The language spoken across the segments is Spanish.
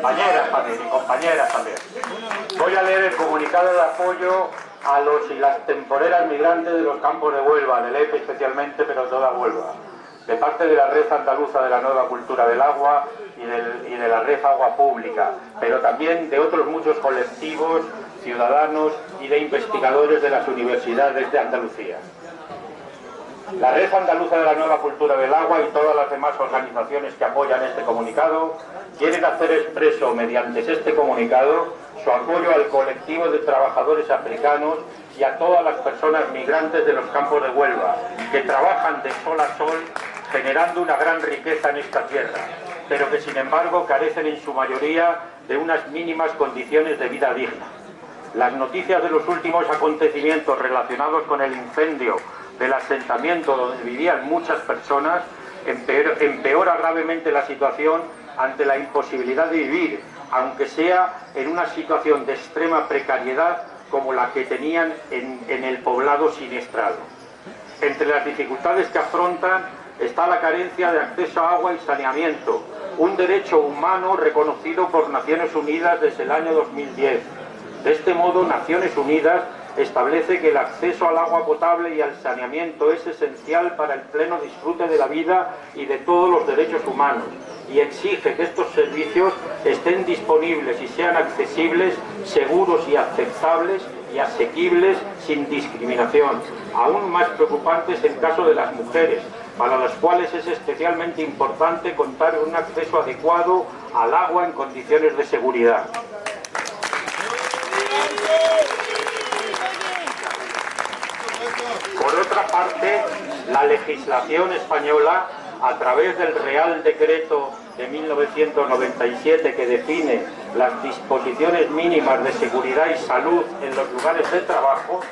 compañeras también, y compañeras también. Voy a leer el comunicado de apoyo a los y las temporeras migrantes de los campos de Huelva, del EPE especialmente, pero toda Huelva, de parte de la Red Andaluza de la Nueva Cultura del Agua y de la Red Agua Pública, pero también de otros muchos colectivos, ciudadanos y de investigadores de las universidades de Andalucía. La Red Andaluza de la Nueva Cultura del Agua y todas las demás organizaciones que apoyan este comunicado quieren hacer expreso mediante este comunicado su apoyo al colectivo de trabajadores africanos y a todas las personas migrantes de los campos de Huelva, que trabajan de sol a sol generando una gran riqueza en esta tierra, pero que sin embargo carecen en su mayoría de unas mínimas condiciones de vida digna. Las noticias de los últimos acontecimientos relacionados con el incendio del asentamiento donde vivían muchas personas empeora gravemente la situación ante la imposibilidad de vivir, aunque sea en una situación de extrema precariedad como la que tenían en, en el poblado siniestrado. Entre las dificultades que afrontan está la carencia de acceso a agua y saneamiento, un derecho humano reconocido por Naciones Unidas desde el año 2010. De este modo, Naciones Unidas establece que el acceso al agua potable y al saneamiento es esencial para el pleno disfrute de la vida y de todos los derechos humanos y exige que estos servicios estén disponibles y sean accesibles, seguros y aceptables y asequibles sin discriminación, aún más preocupantes en caso de las mujeres, para las cuales es especialmente importante contar con un acceso adecuado al agua en condiciones de seguridad. Por otra parte, la legislación española, a través del Real Decreto de 1997 que define las disposiciones mínimas de seguridad y salud en los lugares de trabajo,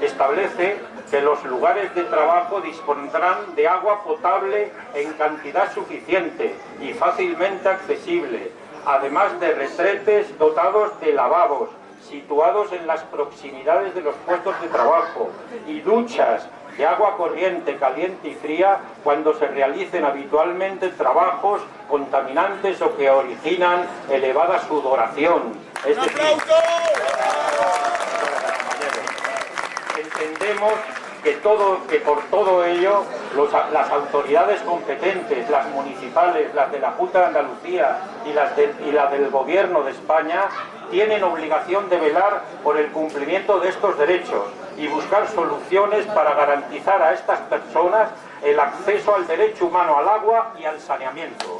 establece que los lugares de trabajo dispondrán de agua potable en cantidad suficiente y fácilmente accesible, además de retretes dotados de lavabos, situados en las proximidades de los puestos de trabajo y duchas de agua corriente, caliente y fría cuando se realicen habitualmente trabajos contaminantes o que originan elevada sudoración. Es entendemos que, por todo ello las autoridades competentes, las municipales, las de la Junta de Andalucía y las del Gobierno de España, tienen obligación de velar por el cumplimiento de estos derechos y buscar soluciones para garantizar a estas personas el acceso al derecho humano al agua y al saneamiento.